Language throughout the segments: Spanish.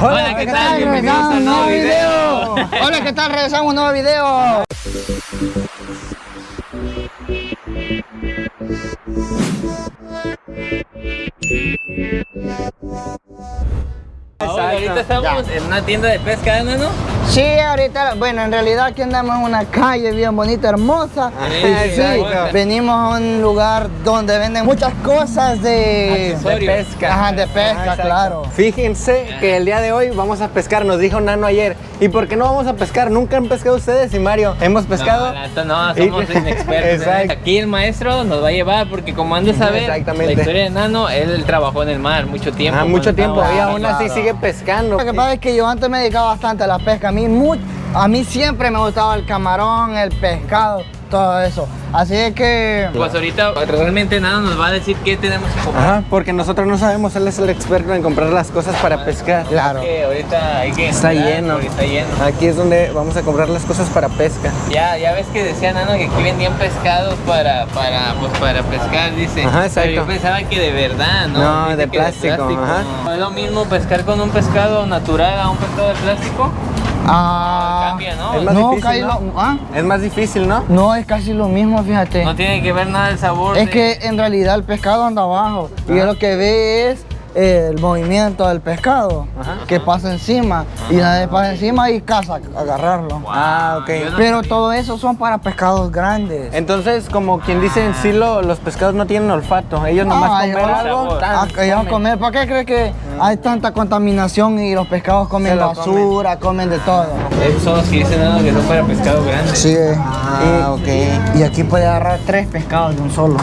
Hola, ¿qué tal? Bienvenidos a un nuevo video. Hola, ¿qué tal? Regresamos a un nuevo video. Ahora, ahorita estamos en una tienda de pesca, ¿no? Sí, ahorita, bueno, en realidad aquí andamos en una calle bien bonita, hermosa. Sí, Y sí, venimos a un lugar donde venden muchas cosas de, de pesca. Ajá, de pesca, Ah, exacto. claro. Fíjense que el día de hoy vamos a pescar, nos dijo Nano ayer. ¿Y por qué no vamos a pescar? Nunca han pescado ustedes y Mario. ¿Hemos pescado? No, no, somos inexpertos. Exacto. Aquí el maestro nos va a llevar porque como han de saber, la historia de Nano, él trabajó en el mar mucho tiempo. Ah, mucho tiempo y aún así claro. sigue pescando. Lo que pasa es que yo antes me dedicaba bastante a la pesca. A mí, mu- a mí siempre me gustaba el camarón, el pescado, todo eso. Así es que... Pues ahorita realmente Nano nos va a decir qué tenemos que comprar. Ajá, porque nosotros no sabemos, él es el experto en comprar las cosas para pescar. Claro. Que ahorita hay que Está entrar, lleno. Está lleno. Aquí es donde vamos a comprar las cosas para pesca. Ya, ya ves que decía Nano que aquí vendían pescados para, para, pues para pescar, dice. Ajá, exacto. Pero yo pensaba que de verdad, ¿no? No, Dice de que plástico, ajá. ¿No es lo mismo pescar con un pescado natural a un pescado de plástico? Ah, Cambia, ¿no? Es más no, difícil, casi ¿no? lo- ¿ah? Es más difícil, ¿no? No, es casi lo mismo, fíjate. No tiene que ver nada el sabor. Es de- que en realidad el pescado anda abajo y Ajá. él lo que ve es el movimiento del pescado Ajá. que pasa encima y nadie pasa encima y caza agarrarlo. Ah, ok. no Pero sabía. todo eso son para pescados grandes. Entonces, como quien dice en sí, lo- los pescados no tienen olfato. Ellos No, nomás algo. Ah, que ellos comer, ¿para qué crees que hay tanta contaminación y los pescados comen basura, comen. de todo? Esos son los que dicen Nano que son para pescado grande. Sí. Ah, ok. Y aquí puede agarrar tres pescados de un solo.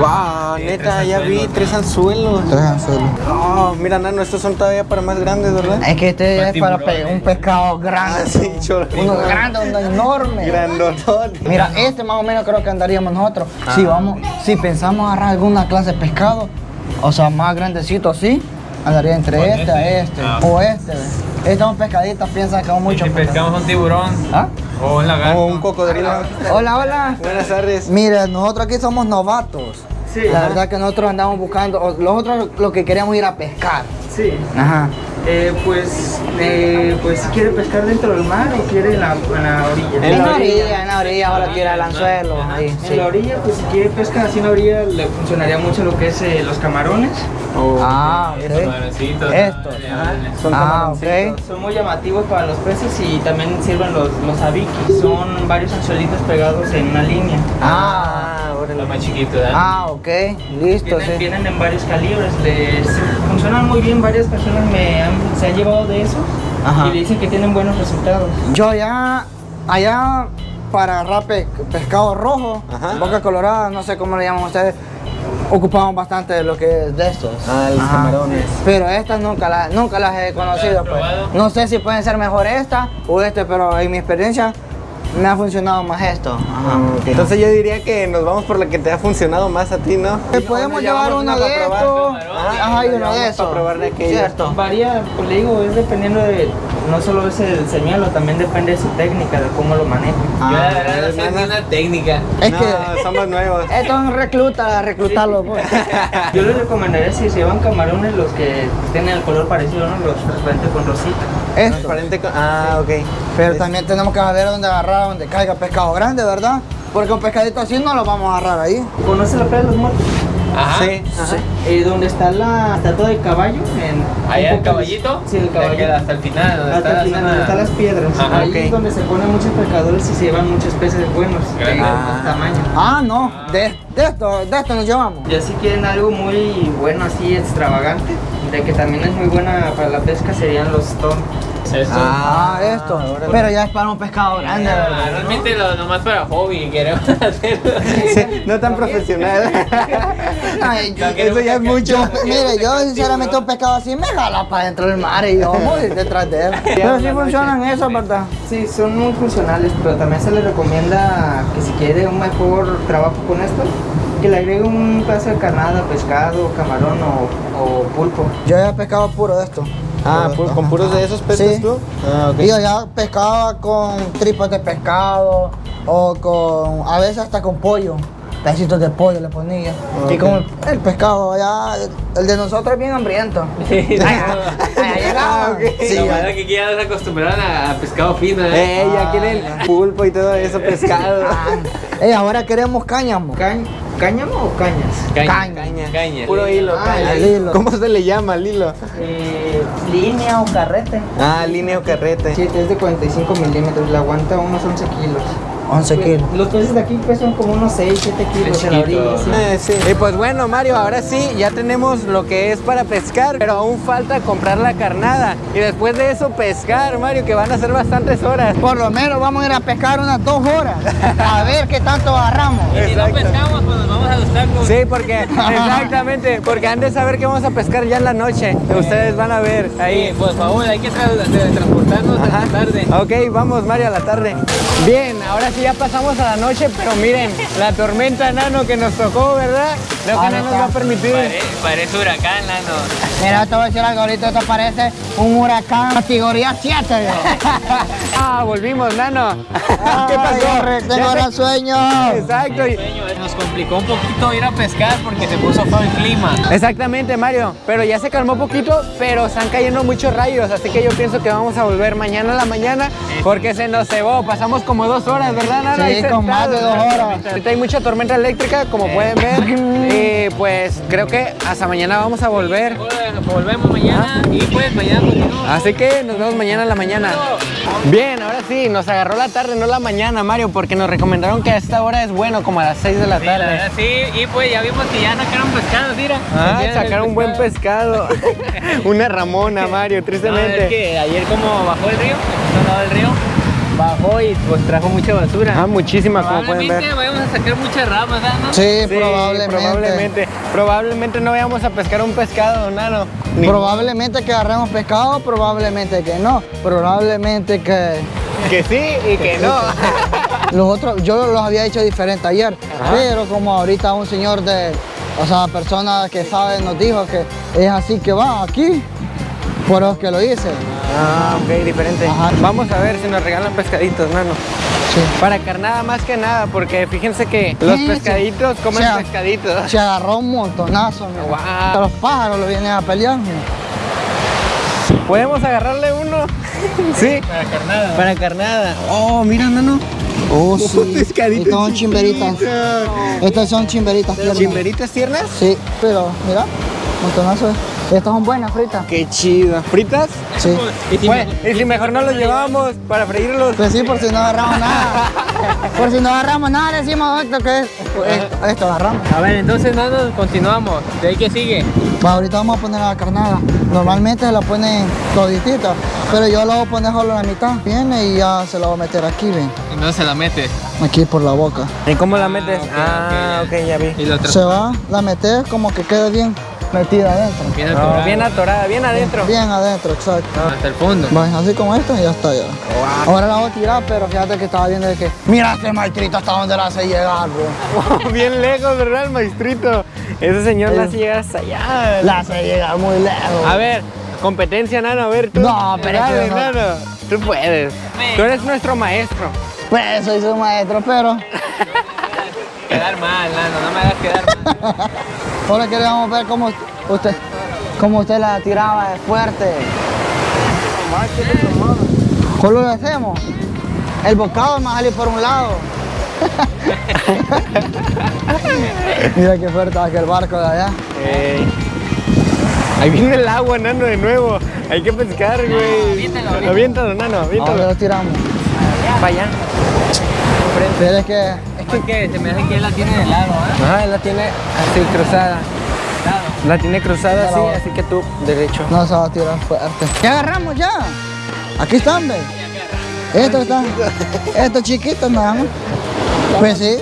Wow, sí, neta, tres ya vi tres anzuelos. Tres anzuelos. Oh, mira, Nano, estos son todavía para más grandes, ¿verdad? Es que este Para es para pe- un pescado grande. Ah, sí, cholo. Uno grande, uno enorme. Grandotote. Mira, este más o menos creo que andaríamos nosotros. Ah. Si vamos, si pensamos agarrar alguna clase de pescado, o sea, más grandecito así, andaría entre este, a este. este, Ah. o este. Estas son pescaditas, piensa que son Y mucho. si pescamos un tiburón ¿Ah? o un lagarto. O un cocodrilo. Hola, hola. Buenas tardes. Mira, nosotros aquí somos novatos. Sí. La Ajá. verdad que nosotros andamos buscando, o- nosotros lo que queríamos ir a pescar. Sí. Ajá. Eh, pues, eh, pues, ¿quiere pescar dentro del mar o quiere en la, en la orilla? En la orilla, en la orilla, ahora tira el anzuelo. Ahí, En sí. la orilla, pues si quiere pescar así en la orilla, le funcionaría mucho lo que es eh, los camarones. Ah, Estos ok. camaroncitos. Estos. Son Ah, ok. camaroncitos. Son muy llamativos para los peces y también sirven los, los abikis. Son varios anzuelitos pegados en una línea. Ah, Ah, órale. Lo más chiquito, ¿verdad? ah, ok. Listo, Vienen, sí. vienen en varios calibres, les funcionan muy bien, varias personas me han, se han llevado de esos Ajá. y le dicen que tienen buenos resultados. Yo allá, allá para agarrar pe- pescado rojo, Ajá. boca colorada, no sé cómo le llaman ustedes, ocupamos bastante de lo que es de estos. Ah, los Ajá. camarones. Pero estas nunca las, nunca las he conocido. ¿Las has pues. No sé si pueden ser mejor esta o este, pero en mi experiencia me ha funcionado más esto. Ajá. Ah. Entonces yo diría que nos vamos por la que te ha funcionado más a ti, ¿no? Eh, Podemos llevar uno una de estos. Ah, Ajá, y uno de esos. para probar de aquellos. Cierto. Varía, pues le digo, es dependiendo de, no solo es el señuelo, también depende de su técnica, de cómo lo maneja. Yo la Ah, verdad no sé ni una técnica. Es no, que somos nuevos. esto es recluta, reclutarlo. Pues. Yo les recomendaría si se llevan camarones los que tienen el color parecido, ¿no? Los transparentes con rosita. Esto. Transparente con- Ah, ok. Pero también tenemos que saber dónde agarrar, donde caiga pescado grande, ¿verdad? Porque un pescadito así no lo vamos a agarrar ahí. ¿Conoce la playa de los muertos? Ajá. Sí, ajá. Eh, donde está la estatua del caballo. En, Allá el caballito. Sí, el caballito. queda hasta el final. Donde Hasta está el final, la donde zona- están las piedras. Ajá, Ahí es donde se ponen muchos pescadores y se llevan muchos peces buenos. De. Ah. tamaño. Ah, no, de, de esto, de esto nos llevamos. Ya si quieren algo muy bueno, así extravagante, de que también es muy buena para la pesca, serían los ton. Esto. Ah, esto. Pero ya es para un pescado grande, Ah, ¿verdad? realmente lo nomás para hobby queremos hacerlo. Sí, no tan profesional. Ay, yo- Eso ya es mucho. Mire, yo sinceramente un pescado así me jala para dentro del mar y yo voy detrás de él. Pero sí funcionan eso, ¿verdad? Sí, son muy funcionales, pero también se les recomienda que si quiere un mejor trabajo con esto, que le agregue un pedazo de carnada, pescado, camarón o, o pulpo. Yo ya pescado puro de esto. Ah, Puro ¿con puros de esos pescas Sí. tú? Ah. Y yo ya pescaba con tripas de pescado o con, a veces hasta con pollo. Pedacitos de pollo le ponía. Y como el, el pescado allá, el de nosotros es bien hambriento. Allá llegaba. Sí, Sí, la verdad que aquí ya se acostumbraron a, a pescado fino, ¿eh? Eh, ya quieren pulpo y todo eso, pescado. Ey, ahora queremos cáñamo. Cañ- ¿Cáñamo o cañas? Caña, caña. caña. Puro hilo. Ah, caña. el hilo. ¿Cómo se le llama el hilo? Eh, línea o carrete. Ah, línea o carrete. Sí, es de 45 milímetros, le aguanta unos 11 kilos. 11 kilos. Los peces de aquí pesan como unos 6, 7 kilos en la chiquito. orilla. sí. Eh, sí. Y pues bueno, Mario, ahora sí, ya tenemos lo que es para pescar, pero aún falta comprar la carnada. Y después de eso, pescar, Mario, que van a ser bastantes horas. Por lo menos vamos a ir a pescar unas dos horas. A ver qué tanto agarramos. Y si no pescamos, pues nos vamos a los tacos. Sí, porque, exactamente, porque han de saber que vamos a pescar ya en la noche. que Ustedes van a ver ahí. Sí, por favor, hay que tra- transportarnos a la tarde. Ok, vamos Mario a la tarde. Bien, ahora sí ya pasamos a la noche, pero miren, la tormenta nano que nos tocó, ¿verdad? Lo que no nos va a permitir. Pare- parece huracán, nano. Mira, te voy a decir algo, ahorita esto parece un huracán categoría 7. Ah, volvimos, nano. ¿Qué pasó? tengo se- gran sueño. Exacto. Sueño, eh, Nos complicó un poquito ir a pescar porque se puso feo el clima. Exactamente, Mario. Pero ya se calmó poquito, pero están cayendo muchos rayos, así que yo pienso que vamos a volver mañana a la mañana porque se nos cebó. Pasamos como dos horas, ¿verdad, Nana? Sí, con más de dos horas. Ahorita hay mucha tormenta eléctrica, como pueden ver. Y pues creo que hasta mañana vamos a volver. Ahora Volvemos mañana y pues mañana continuamos. Así que nos vemos mañana en la mañana. Bien, ahora sí, nos agarró la tarde, no la mañana, Mario, porque nos recomendaron que a esta hora es bueno, como a las 6 de la Sí, la tarde. verdad, sí, y pues ya vimos que ya sacaron pescado, mira. Ah, el sacaron un buen pescado. Una ramona, Mario, No, es tristemente. que ayer como bajó el río, no del río, bajó y pues trajo mucha basura. Ah, muchísima, como pueden Probablemente ver. vayamos a sacar muchas ramas. Sí, Sí, probablemente. probablemente. Probablemente no vayamos a pescar un pescado, nano. Ni- Probablemente que agarremos pescado, probablemente que no. Probablemente que Que sí y que no. los otros, yo los había dicho diferente ayer, pero como ahorita un señor de, o sea, persona que sabe nos dijo que es así que va aquí, por eso que lo hice. Ah, ok, diferente. Ajá. Vamos a ver si nos regalan pescaditos, nano. Sí. Para carnada más que nada, porque fíjense que los Sí, sí. pescaditos comen O sea, pescaditos. Se agarró un montonazo, mira. Guau. Los pájaros lo vienen a pelear. mira. ¿Podemos agarrarle uno? sí. Para carnada. Para carnada. Oh, mira, nano. Oh, sí. pescaditos Estas son chimberitas. Estas son chimberitas. tiernas. ¿Chimberitas tiernas? Sí, pero mira, montonazo. Estas son buenas fritas. Qué chido. ¿Fritas? Sí. Y si Pues, me- y si mejor no los llevamos para freírlos. Pues sí, por si no agarramos nada. Por si no agarramos nada, decimos esto que es. Esto, esto agarramos. A ver, entonces nano, continuamos. ¿De ahí qué sigue? Pues ahorita vamos a poner la carnada. Normalmente se la ponen toditita, pero yo la voy a poner solo la mitad. Viene y ya se la voy a meter aquí, ven. Entonces se la metes. Aquí por la boca. ¿Y cómo la metes? ok, ah, ok, ok, ya vi. Y. Se va, la metes como que quede bien metida adentro. Bien atorado. bien atorada, bien adentro. Bien adentro, exacto. Hasta el fondo. Va, así como esto y ya está ya. Ahora la voy a tirar, pero fíjate que estaba viendo de que. Mira este maestrito hasta donde la hace llegar, bro. bien lejos, ¿verdad, el maestrito? Ese señor la hace llegar hasta allá. La hace llegar muy lejos. A ver, competencia, Nano, a ver tú. No, pero es que Dale, no. Nano, tú puedes. Tú eres nuestro maestro. Pues soy su maestro, pero. Quedar mal, nano, no me hagas quedar mal. Ahora queríamos ver cómo usted, cómo usted la tiraba de fuerte. ¿Cómo lo hacemos? El bocado a salir por un lado. Mira qué fuerte va aquel barco de allá. Ahí viene el agua, Nano, de nuevo. Hay que pescar, güey. aviéntalo, aviéntalo. Aviéntalo, Nano, ¿A dónde aviéntalo. lo tiramos? Para allá. Pero es que Es porque se me hace que él la tiene de lado, ¿eh? Ajá, él la tiene así cruzada. La tiene cruzada así, así que tú derecho. no se va a tirar fuerte. Ya agarramos ya. Aquí están, ve. Estos están. Estos chiquitos nada más. Pues sí.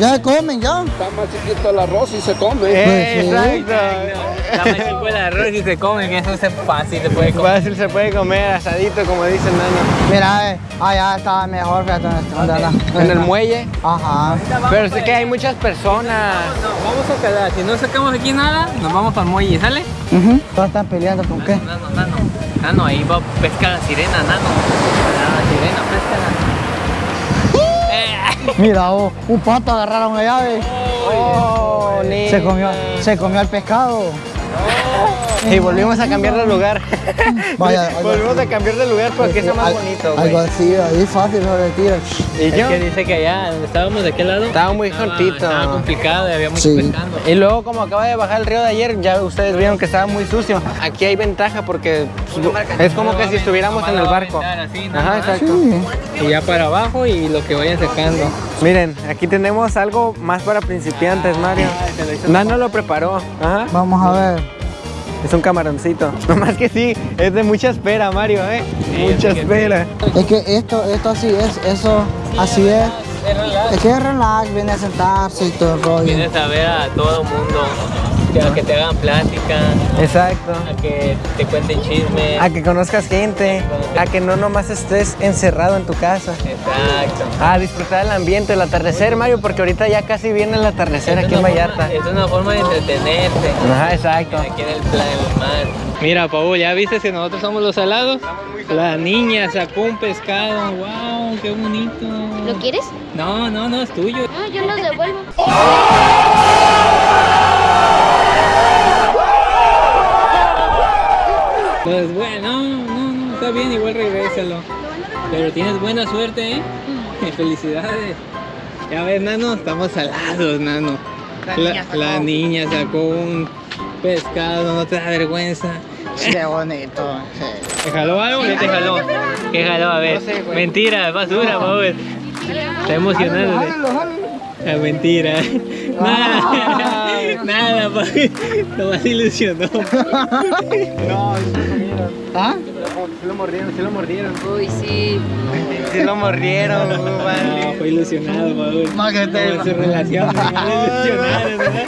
Ya se comen ya. Está más chiquito el arroz y se come. Eh, sí. Exacto. La más chico el arroz y se come, que eso es fácil, se puede comer. Fácil se puede comer asadito, como dice el Nano. Mira, eh, allá está mejor, fíjate anda. En el muelle. Ajá. Pero sí que hay muchas personas. No, vamos a calar. Si no sacamos aquí nada, nos vamos para el muelle, ¿sale? Ujú. Todos están peleando con qué. Nano, nano. Nano, ahí va, pesca la sirena, nano. La sirena, pesca Mira, oh, un pato agarraron allá, ve. Oh, Se comió, se comió el pescado. Y volvimos a cambiar de lugar. Vaya, volvimos a cambiar de lugar porque está más Al- bonito. Algo así, ahí fácil, lo retira. ¿Y Es yo? que dice que allá estábamos de aquel lado Estaba muy cortito. Estaba complicado y había mucho Sí. pescando. Y luego como acaba de bajar el río de ayer, ya ustedes vieron que estaba muy sucio. Aquí hay ventaja porque es como que si estuviéramos en el barco. Ajá, exacto. Sí. Y ya para abajo y lo que vayan sacando. Miren, aquí tenemos algo más para principiantes, Mario. Nano lo preparó. Ajá. Vamos a ver. Es un camaroncito. No más que sí, es de mucha espera, Mario, ¿eh? mucha es que espera. Es que esto, esto así es, eso así es. Es que es relax, viene a sentarse y todo el rollo. Vienes a ver a todo mundo, que, a que te hagan plática, Exacto. a que te cuenten chismes. A que conozcas gente, a que no nomás estés encerrado en tu casa. Exacto. A disfrutar el ambiente, el atardecer, Mario, porque ahorita ya casi viene el atardecer Es aquí en forma- Vallarta. Es una forma de entretenerte. Ajá, exacto. Aquí en el plan del mar. Mira, Paul, ¿ya viste que nosotros somos los salados? La niña sacó un pescado. ¡Wow! ¡Qué bonito! ¿Lo quieres? No, no, no, es tuyo. No, yo lo devuelvo. Pues bueno, no, no, está bien, igual regrésalo. Pero tienes buena suerte, ¿eh? Felicidades. Ya ves, Nano, estamos salados, Nano. La, la niña sacó un pescado, no te da vergüenza. Qué bonito. ¿Te jaló algo no te jaló? ¿Qué jaló? A ver. Mentira, basura, Paul. Está emocionado. Es mentira. Nada, nada, Paul. Lo más ilusionó. ¿Ah? Sí lo mordieron, sí lo mordieron. Uy, sí. Sí lo mordieron, No, fue ilusionado, Paul. Más que te- su relación, ilusionado, ¿verdad?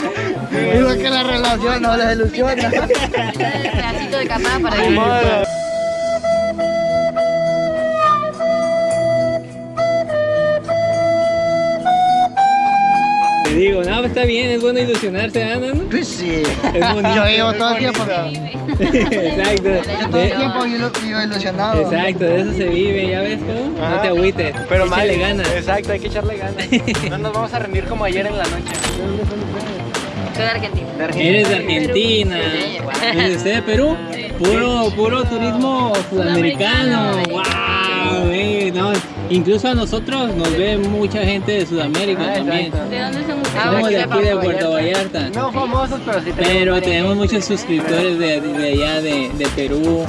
Digo que la relación no les ilusiona. pedacito de para que... no, pues está bien, es bueno ilusionarse, ¿ah, no? Pues sí. Es bonito. Yo llevo todo el tiempo. Exacto. Todo el De- tiempo yo, yo ilusionado. Exacto, de eso se vive, ¿ya ves cómo? No Ajá. te agüites, Pero échale ganas. Exacto, hay que echarle ganas. No nos vamos a rendir como ayer en la noche. Soy de Argentina. Eres de Argentina. ¿Eres usted de Perú? Puro, puro turismo sudamericano. ¡Wow! Incluso a nosotros nos ve mucha gente de Sudamérica también. ¿De dónde son ustedes? Somos de aquí de Puerto Vallarta. No famosos, pero sí Pero tenemos muchos suscriptores de, de allá, de, de Perú,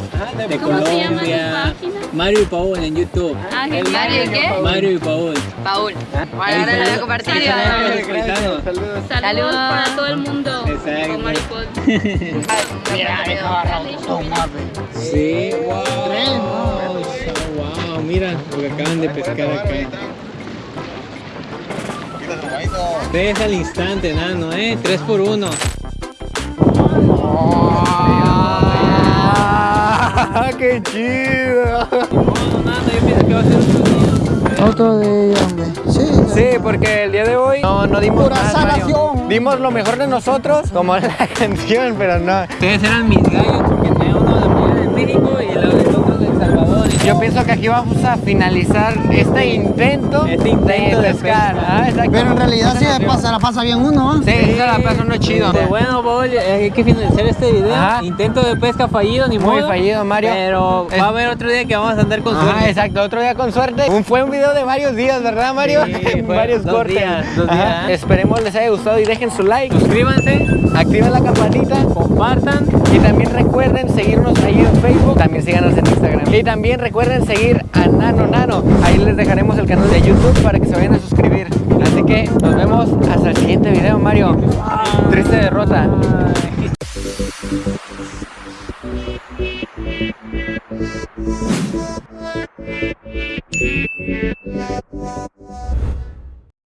de ¿Cómo se llama Colombia. página? Mario y Paul en YouTube. Ah. ¿Y qué? Mario y Paul. Paul. Ahí Ahora la voy a compartir. paisanos. Saludos para todo el mundo. Exacto. Con Maripol. Sí, wow. Acaban de pescar acá. Tres al instante, nano, eh. Tres por uno. ¡Ah, qué chido! No, nano, yo pienso que va a ser otro día. Otro día, hombre. Sí. Sí, porque el día de hoy no, no dimos Pura sanación. Dimos lo mejor de nosotros, como la canción, pero no. Ustedes eran mis gallos porque tenía uno de de México y el otro de El Salvador. Y Yo pienso que aquí vamos a finalizar este intento, Este intento de pescar. pesca. Ah. Pero en realidad sí se pasa, la pasa bien uno, ¿ah? Sí, se la pasa uno chido. Pues bueno, Paul, hay que finalizar este video. Ajá. Intento de pesca fallido, ni Muy modo. fallido, Mario. Pero Es- va a haber otro día que vamos a andar con Ajá, suerte. exacto, otro día con suerte. Un- fue un video de varios días, ¿verdad, Mario? Sí, fue varios dos cortes. días, dos Ajá. días. Esperemos les haya gustado y dejen su like, Suscríbanse, activen la campanita compartan. y también recuerden seguirnos ahí en Facebook, también síganos en Instagram. Y también recuerden seguir a Nano Nano. Ahí les dejaremos el canal de YouTube para que se vayan a suscribir. Así que nos vemos hasta el siguiente video, Mario. Triste derrota.